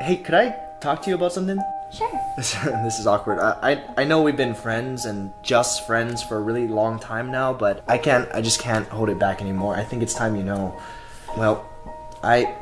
hey, could I talk to you about something? Sure. This, is awkward. I, I I know we've been friends and just friends for a really long time now, but I can't. I just can't hold it back anymore. I think it's time you know. Well, I